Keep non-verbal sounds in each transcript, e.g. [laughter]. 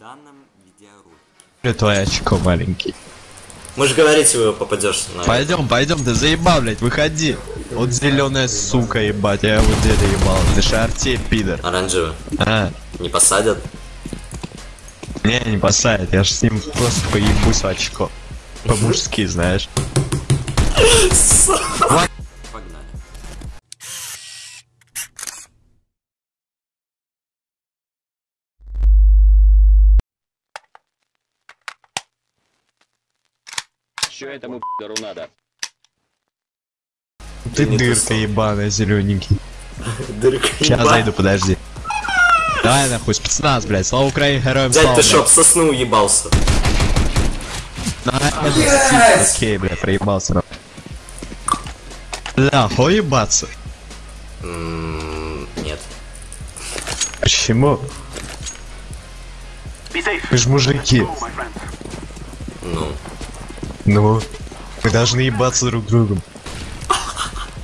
данном видеоролике. Твое очко маленький. Можешь говорить, его попадешь на... Пойдем, пойдем, ты заебал, блядь, выходи. Вот зеленая сука, ебать, я его деда ебал. Ты шарте, пидор. Оранжевый. А, Не посадят? не, не посадят, я ж с ним просто поебусь в очко. По-мужски, знаешь. Что этому пидору надо? Ты дырка ебаная, зелененький. [laughs] Дырка Сейчас зайду, подожди. Давай нахуй, спецназ, блядь, слава Украине, героям Дядь, слава, ты блядь. шо, об сосну уебался? На, это, Окей, бля, проебался. нахуй. Бля, хуй ебаться. М, Нет. Почему? Вы ж мужики. Ну. Ну, мы должны ебаться друг другом.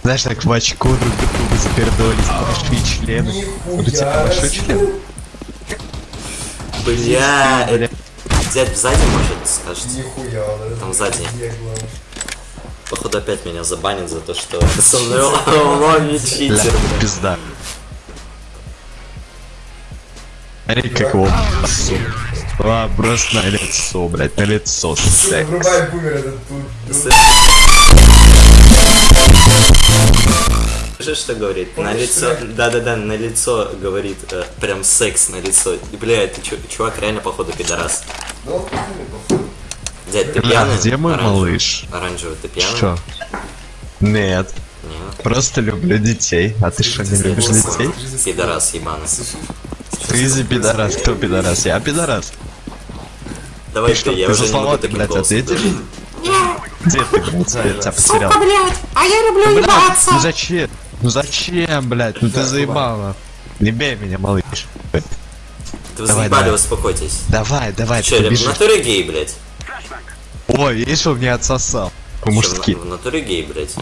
Знаешь, так в очко друг другу запердолить, большие члены. У тебя большой член? Бля, Бля. э, дядь сзади может скажете? Нихуя, да? Там сзади. Походу опять меня забанят за то, что [laughs] со мной лови читер, пизда. Смотри, как его. А, просто на лицо, блядь, на лицо. блядь. Врубай бумер этот тут. Слышишь, что говорит? На лицо, да-да-да, на лицо говорит, э, прям секс на лицо. И, бля, это чу- чувак реально походу пидорас. Дядь, ты Бля, пьяный? где мой Оранжевый. малыш? Оранжевый, ты пьяный? Что? Нет, Нет. просто люблю детей. А ты что, не любишь детей? Пидорас ебаный. Ты пидорас, кто пидорас? Я пидорас. Давай Ты что, ты, я ты уже не могу слова, таким блядь, голосом ответишь? говорить. Где ты, блядь, я тебя потерял? блядь, а я люблю блядь, ебаться. ну зачем? Ну зачем, блядь? Ну ты заебал, нахуй. Не бей меня, малыш. Да вы Давай, заебали, давай. успокойтесь. Давай, давай, Че, ты в побежишь. натуре гей, блядь? Ой, видишь, он меня отсосал. По-мужски. в, на- в натуре гей, блядь?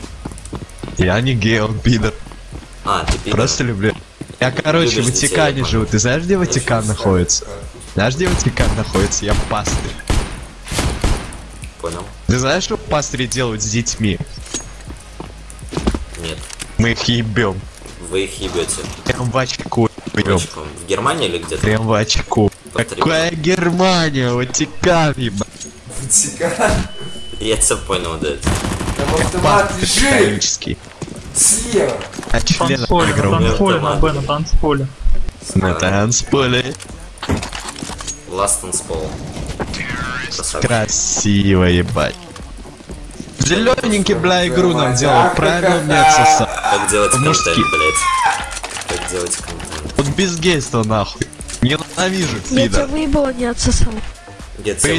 Я не гей, он пидор. А, ты пидор. Просто люблю. Я, короче, в Ватикане живу. Ты знаешь, где Ватикан находится? Знаешь, где Ватикан находится? Я пастырь. Понял? Ты знаешь, что пастыри делают с детьми? Нет. Мы их ебем. Вы их ебете. Прям в очку ебем. Мальчиком. В Германии или где-то? Прям в очку. Какая Германия? Ватикан, ебать. Ватикан. Я тебя понял, да. Там автомат лежит. Слева. А член танцполе, на танцполе, на танцполе. На танцполе. Last on Spall. Красавчик. Красиво, ебать. Зелененький, бля, игру нам делал. Правильно мне [laughs] отсосал. Как делать контент, блядь? Как делать контент? Вот без гейства, нахуй. Ненавижу, Я тебя пидор. выебала, не отсосал. Я тебя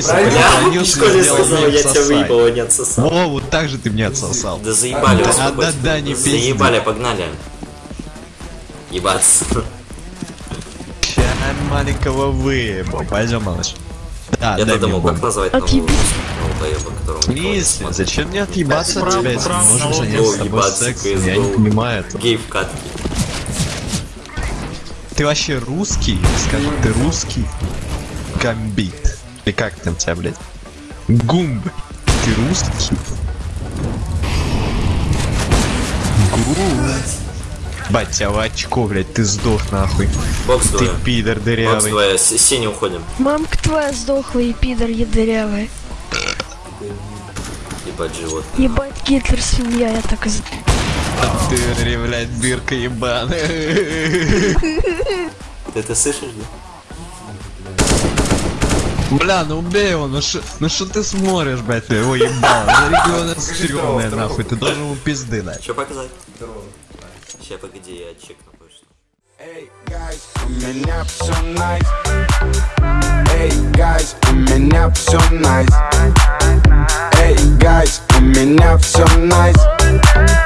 в школе сказал, я тебя выебал, не отсосал. Во, вот так же ты мне отсосал. Да заебали, Да, успокойся. да, да, не пизди. Заебали, погнали. Ебаться. Ща маленького выебал. Пойдем, малыш. Да, Я думал, как назвать Отъебись. Если, зачем мне отъебаться от тебя, если право, можешь право. заняться с тобой ебаться, сексом? Я не понимаю этого. Гей в катке. Ты вообще русский? Скажи, ты русский? Гамбит. Или как там тебя, блядь? Гумб. Ты русский? Гумб. Бать, тебя в очко, блядь, ты сдох нахуй. Бокс Ты двое. пидор Бокс дырявый. двое. С- Синий уходим. Мамка твоя сдохла и пидор ядырявый. Ебать живот. Ебать Гитлер свинья, я так и знаю. Ты, блядь, дырка ебаная. Ты это слышишь, да? Бля, ну убей его, ну шо, ну шо ты смотришь, блядь, ты его ебал? За региона стрёмная, нахуй, ты должен ему пизды дать. Че показать? Сейчас, погоди, я чекну кое-что. Hey guys, у меня все nice. Эй, guys, у меня все nice. Эй, guys, у меня все nice.